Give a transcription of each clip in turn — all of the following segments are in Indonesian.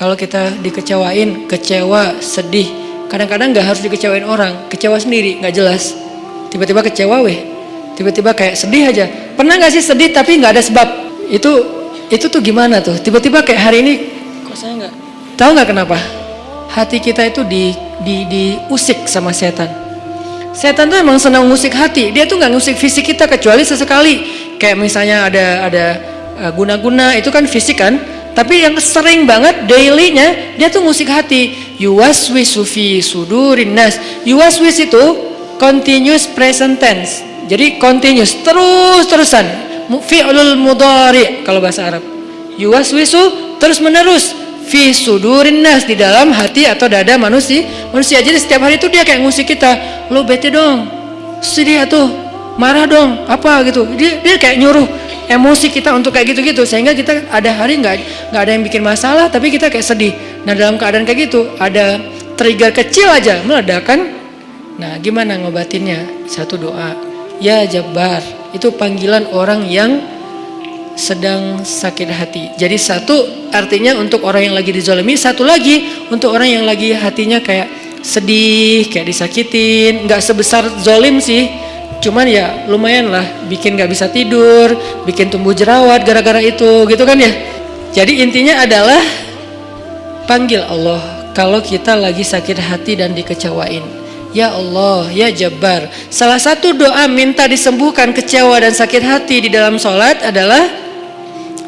Kalau kita dikecewain, kecewa, sedih, kadang-kadang nggak harus dikecewain orang, kecewa sendiri, nggak jelas. Tiba-tiba kecewa weh, tiba-tiba kayak sedih aja. Pernah nggak sih sedih tapi nggak ada sebab? Itu itu tuh gimana tuh? Tiba-tiba kayak hari ini, kok saya nggak tahu nggak kenapa? Hati kita itu di di diusik sama setan. Setan tuh emang senang musik hati. Dia tuh nggak musik fisik kita kecuali sesekali. Kayak misalnya ada ada uh, guna-guna itu kan fisik kan. Tapi yang sering banget dailynya dia tuh musik hati. Yuwaswisu fi sudurin nas. Yuwaswis itu continuous present tense. Jadi continuous terus-terusan. Fi'lul mudhari kalau bahasa Arab. Yuwaswisu terus menerus fi sudurin nas di dalam hati atau dada manusia manusia jadi setiap hari itu dia kayak musik kita lo bete dong sedih atau marah dong apa gitu dia, dia kayak nyuruh emosi kita untuk kayak gitu-gitu. Sehingga kita ada hari nggak nggak ada yang bikin masalah tapi kita kayak sedih. Nah dalam keadaan kayak gitu ada trigger kecil aja meledakan. Nah gimana ngobatinnya? Satu doa. Ya Jabbar itu panggilan orang yang sedang sakit hati. Jadi satu artinya untuk orang yang lagi dizolimi, satu lagi untuk orang yang lagi hatinya kayak sedih, kayak disakitin, nggak sebesar zolim sih, cuman ya lumayan lah, bikin nggak bisa tidur, bikin tumbuh jerawat gara-gara itu, gitu kan ya. Jadi intinya adalah panggil Allah kalau kita lagi sakit hati dan dikecewain. Ya Allah, ya Jabbar. Salah satu doa minta disembuhkan kecewa dan sakit hati di dalam sholat adalah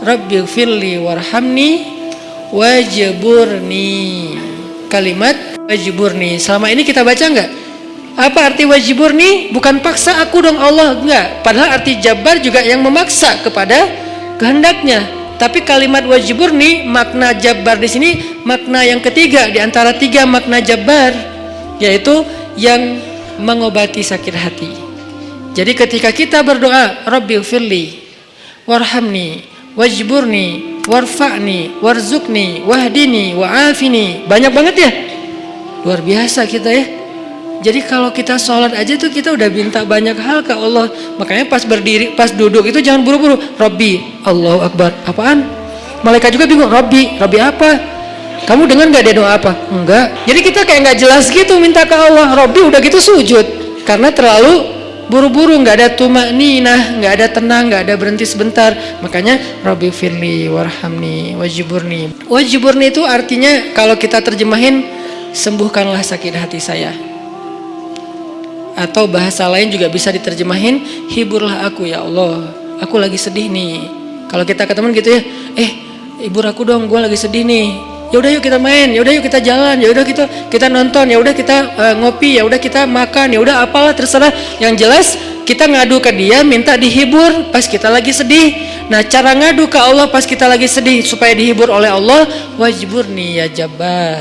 Rabbi firli warhamni wajiburni kalimat wajiburni selama ini kita baca nggak apa arti wajiburni bukan paksa aku dong Allah. Enggak. Padahal arti jabar juga yang memaksa kepada kehendaknya. Tapi kalimat wajiburni makna jabar di sini makna yang ketiga. Di antara tiga makna jabar yaitu yang mengobati sakit hati. Jadi ketika kita berdoa Rabbi firli warhamni wajburni warfa'ni warzukni wahdini wa'afini banyak banget ya. Luar biasa kita ya jadi kalau kita sholat aja tuh kita udah minta banyak hal ke Allah. Makanya pas berdiri pas duduk itu jangan buru-buru. Robbi Allahu Akbar. Apaan? Malaikat juga bingung Robbi Robbi apa? Kamu dengar nggak dia doa apa? Enggak. Jadi kita kayak nggak jelas gitu minta ke Allah. Robbi udah gitu sujud. Karena terlalu buru-buru. Nggak ada tumak ninah nggak ada tenang nggak ada berhenti sebentar. Makanya Rabbi firli warhamni wajiburni wajiburni itu artinya kalau kita terjemahin sembuhkanlah sakit hati saya atau bahasa lain juga bisa diterjemahin hiburlah aku ya Allah. Aku lagi sedih nih. Kalau kita ke teman gitu ya eh hibur aku dong gue lagi sedih nih. Ya udah yuk kita main ya udah yuk kita jalan ya udah kita kita nonton ya udah kita uh, ngopi ya udah kita makan ya udah apalah terserah. Yang jelas kita ngadu ke dia minta dihibur pas kita lagi sedih. Nah cara ngadu ke Allah pas kita lagi sedih supaya dihibur oleh Allah wajibur nih ya jabar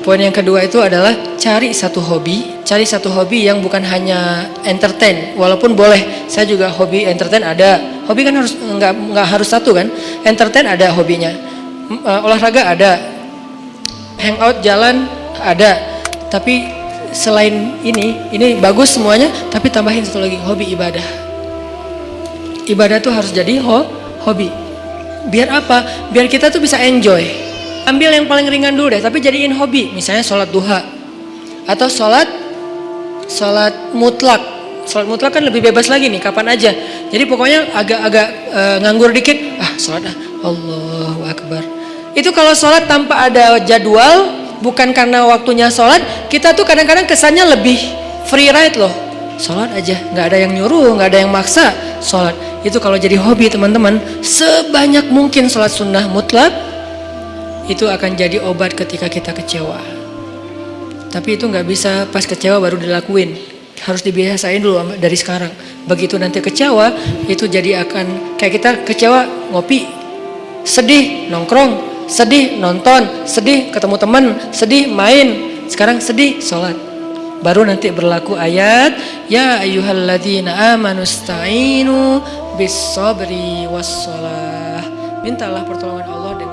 Poin yang kedua itu adalah cari satu hobi, cari satu hobi yang bukan hanya entertain, walaupun boleh. Saya juga hobi entertain ada. Hobi kan harus nggak nggak harus satu kan? Entertain ada hobinya, uh, olahraga ada, hangout jalan ada. Tapi selain ini, ini bagus semuanya. Tapi tambahin satu lagi hobi ibadah. Ibadah tuh harus jadi ho hobi. Biar apa? Biar kita tuh bisa enjoy ambil yang paling ringan dulu deh tapi jadiin hobi misalnya sholat duha atau sholat sholat mutlak. Sholat mutlak kan lebih bebas lagi nih kapan aja. Jadi pokoknya agak-agak e, nganggur dikit ah sholat ah. Allahu Akbar. Itu kalau sholat tanpa ada jadwal bukan karena waktunya sholat kita tuh kadang-kadang kesannya lebih free ride loh. Sholat aja nggak ada yang nyuruh nggak ada yang maksa sholat itu kalau jadi hobi teman-teman sebanyak mungkin sholat sunnah mutlak itu akan jadi obat ketika kita kecewa tapi itu nggak bisa pas kecewa baru dilakuin. Harus dibiasain dulu dari sekarang. Begitu nanti kecewa itu jadi akan kayak kita kecewa ngopi sedih nongkrong sedih nonton sedih ketemu teman sedih main. Sekarang sedih sholat. Baru nanti berlaku ayat ya ayyuhalladzina amanu sta'inu bis sabri was mintalah pertolongan Allah dengan